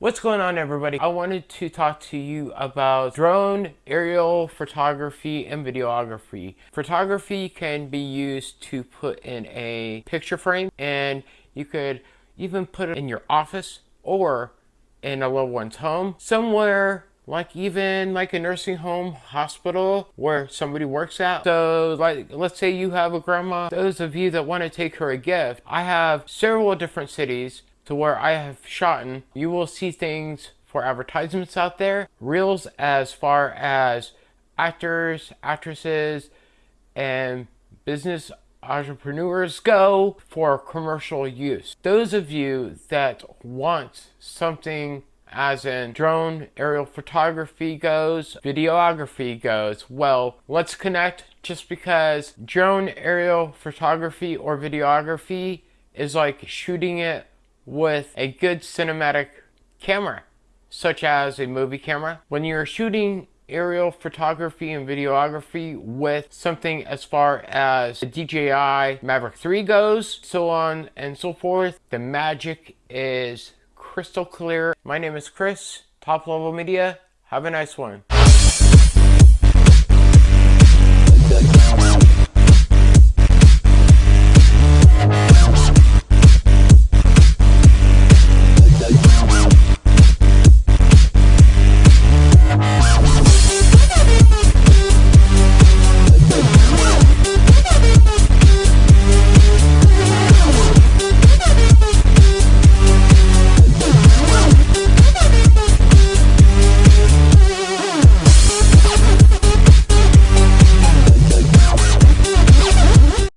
What's going on everybody? I wanted to talk to you about drone aerial photography and videography. Photography can be used to put in a picture frame and you could even put it in your office or in a loved one's home. Somewhere like even like a nursing home, hospital where somebody works at. So like let's say you have a grandma, those of you that want to take her a gift, I have several different cities to where I have shot in, you will see things for advertisements out there, reels as far as actors, actresses, and business entrepreneurs go for commercial use. Those of you that want something as in drone aerial photography goes, videography goes, well, let's connect just because drone aerial photography or videography is like shooting it with a good cinematic camera, such as a movie camera. When you're shooting aerial photography and videography with something as far as the DJI Mavic 3 goes, so on and so forth. The magic is crystal clear. My name is Chris, Top Level Media. Have a nice one.